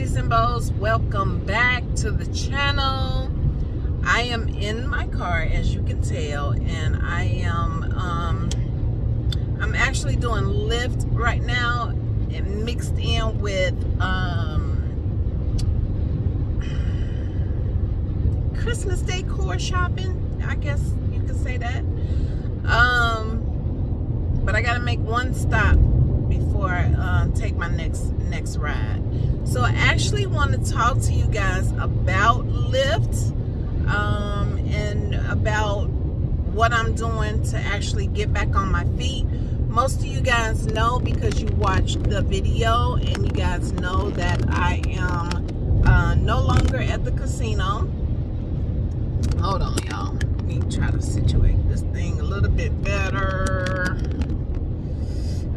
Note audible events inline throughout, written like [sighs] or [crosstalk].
beauties and bows welcome back to the channel i am in my car as you can tell and i am um i'm actually doing Lyft right now and mixed in with um christmas decor shopping i guess you could say that um but i gotta make one stop before I uh, take my next next ride. So I actually want to talk to you guys about Lyft um, and about what I'm doing to actually get back on my feet. Most of you guys know because you watched the video and you guys know that I am uh, no longer at the casino. Hold on, y'all. Let me try to situate this thing a little bit better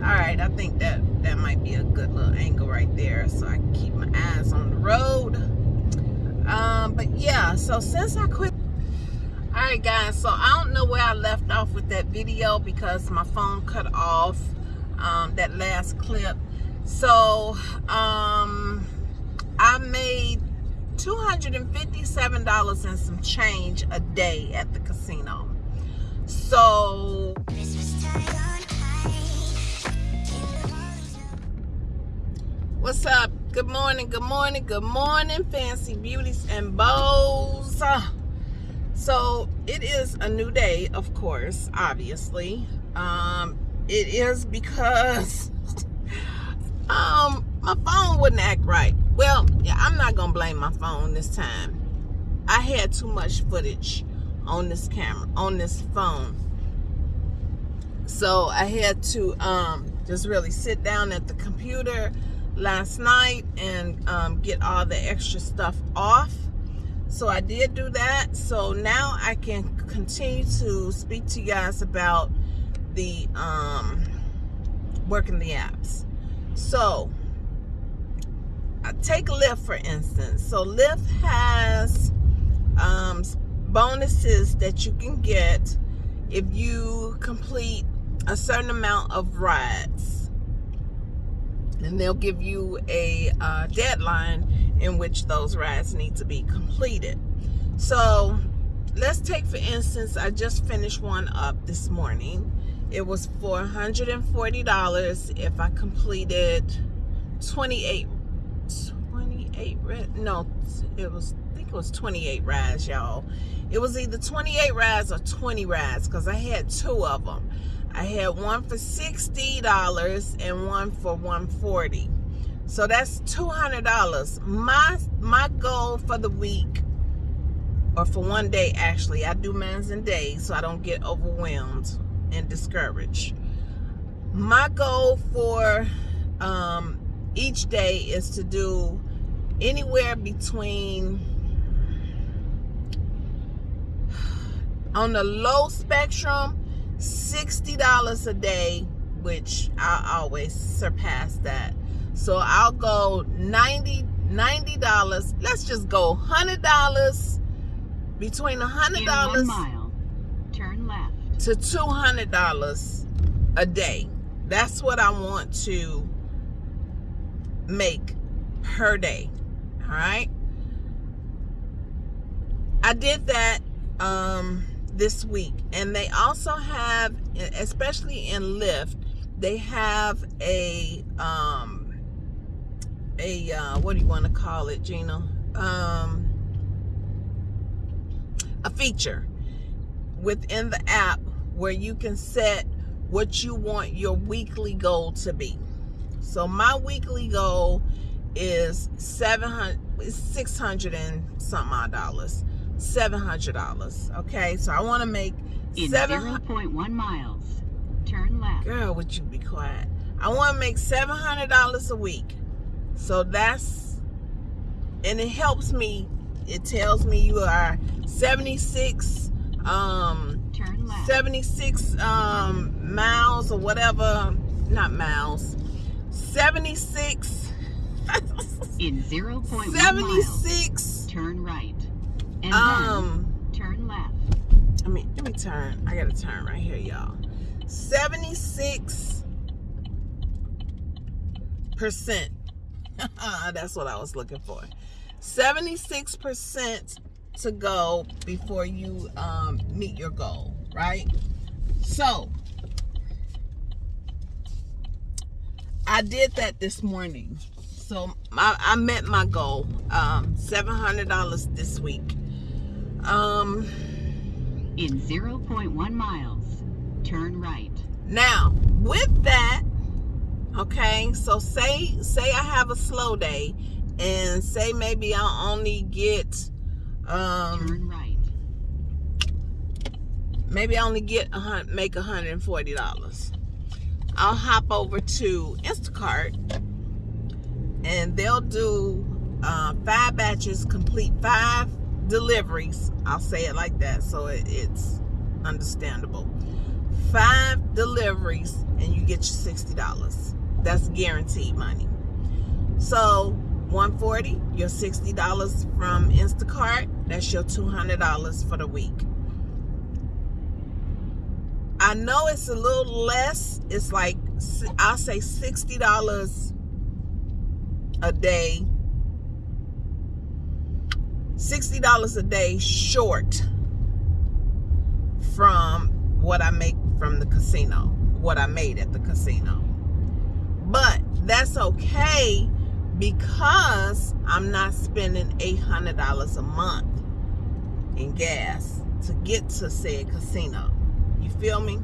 all right i think that that might be a good little angle right there so i keep my eyes on the road. Um but yeah so since i quit all right guys so i don't know where i left off with that video because my phone cut off um that last clip. So um i made $257 and some change a day at the casino. So What's up? Good morning, good morning, good morning, fancy beauties and bows. So it is a new day, of course, obviously. Um, it is because [laughs] um my phone wouldn't act right. Well, yeah, I'm not gonna blame my phone this time. I had too much footage on this camera, on this phone. So I had to um just really sit down at the computer last night and um, get all the extra stuff off. So I did do that. So now I can continue to speak to you guys about the um, working the apps. So I take Lyft for instance. So Lyft has um, bonuses that you can get if you complete a certain amount of rides and they'll give you a uh, deadline in which those rides need to be completed. So let's take for instance, I just finished one up this morning. It was for $140 if I completed 28, 28, no, it was, I think it was 28 rides, y'all. It was either 28 rides or 20 rides because I had two of them. I had one for $60 and one for 140 So that's $200. My my goal for the week or for one day actually, I do mines and days so I don't get overwhelmed and discouraged. My goal for um, each day is to do anywhere between on the low spectrum $60 a day, which I always surpass that. So I'll go 90 $90. Let's just go $100 between $100 mile, turn left to $200 a day. That's what I want to make per day. All right. I did that um this week. And they also have especially in Lyft they have a um a uh what do you want to call it Gina? Um a feature within the app where you can set what you want your weekly goal to be. So my weekly goal is 700 600 and something odd dollars $700. Okay, so I want to make in 0.1 miles. Turn left. Girl, would you be quiet? I want to make $700 a week. So that's, and it helps me. It tells me you are 76, um, Turn left. 76 um, miles or whatever, not miles, 76. [laughs] in 0.1 76. Turn right. And um, turn left. I mean, let me turn. I gotta turn right here, y'all. 76 percent [laughs] That's what I was looking for. 76% to go before you um, meet your goal, right? So, I did that this morning. So, I, I met my goal, um, $700 this week. Um, In 0.1 miles, turn right. Now, with that, okay, so say say I have a slow day and say maybe I only get um Turn right. maybe I only get a hun- make $140. I'll hop over to Instacart and they'll do uh, five batches, complete five deliveries. I'll say it like that so it, it's understandable. Five deliveries and you get your $60. That's guaranteed money. So 140 your $60 from Instacart, that's your $200 for the week. I know it's a little less. It's like I'll say sixty dollars a day. Sixty dollars a day short from what I make from the casino, what I made at the casino. But that's okay because I'm not spending eight hundred dollars a month in gas to get to said casino. You feel me?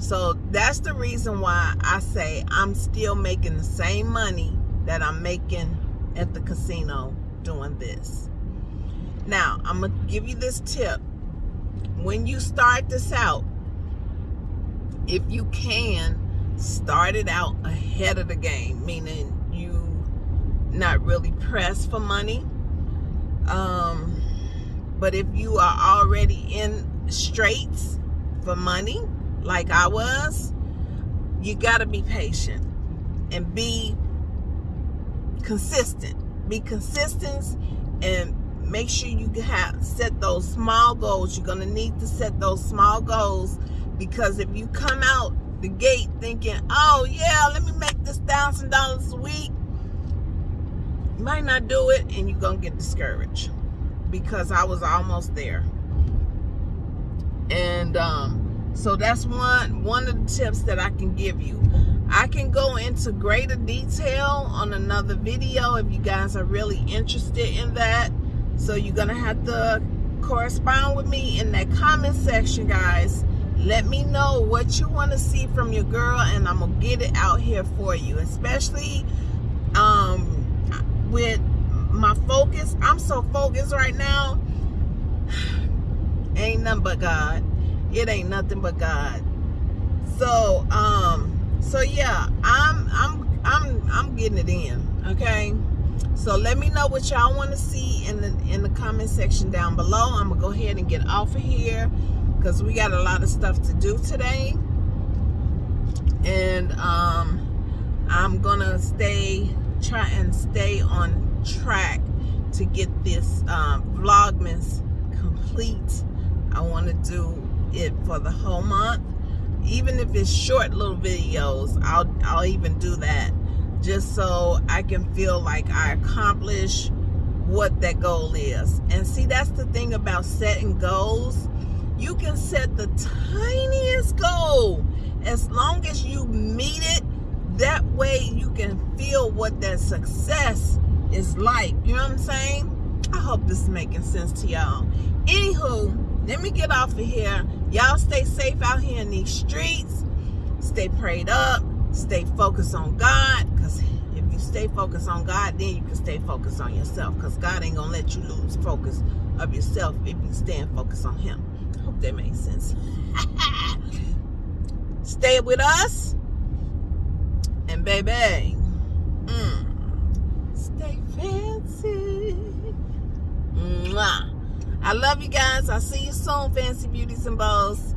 So that's the reason why I say I'm still making the same money that I'm making at the casino doing this. Now, I'm going to give you this tip. When you start this out, if you can, start it out ahead of the game, meaning you not really pressed for money. Um, but if you are already in straits for money, like I was, you got to be patient and be consistent. Be consistent and make sure you have set those small goals. You're going to need to set those small goals because if you come out the gate thinking, oh yeah, let me make this thousand dollars a week, you might not do it and you're going to get discouraged because I was almost there. And um, so that's one one of the tips that I can give you. I can go into greater detail on another video if you guys are really interested in that. So you're gonna have to correspond with me in that comment section, guys. Let me know what you want to see from your girl, and I'm gonna get it out here for you. Especially um, with my focus. I'm so focused right now. [sighs] Ain't nothing but God. It ain't nothing but God. So, um, so yeah, I'm I'm I'm I'm getting it in. Okay. So let me know what y'all want to see in the in the comment section down below. I'm gonna go ahead and get off of here because we got a lot of stuff to do today. And um I'm gonna stay try and stay on track to get this um, vlogmas complete I want to do it for the whole month even if it's short little videos I'll I'll even do that just so I can feel like I accomplish what that goal is. And see that's the thing about setting goals. You can set the tiniest goal as long as you meet it. That way you can feel what that success is like. You know what I'm saying? I hope this is making sense to y'all. Anywho let me get off of here. Y'all stay safe out here in these streets. Stay prayed up. Stay focused on God stay focused on God then you can stay focused on yourself because God ain't gonna let you lose focus of yourself if you stand focused on him hope that makes sense [laughs] stay with us and baby mm, stay fancy Mwah. I love you guys. I'll see you soon, Fancy Beauties and Bows.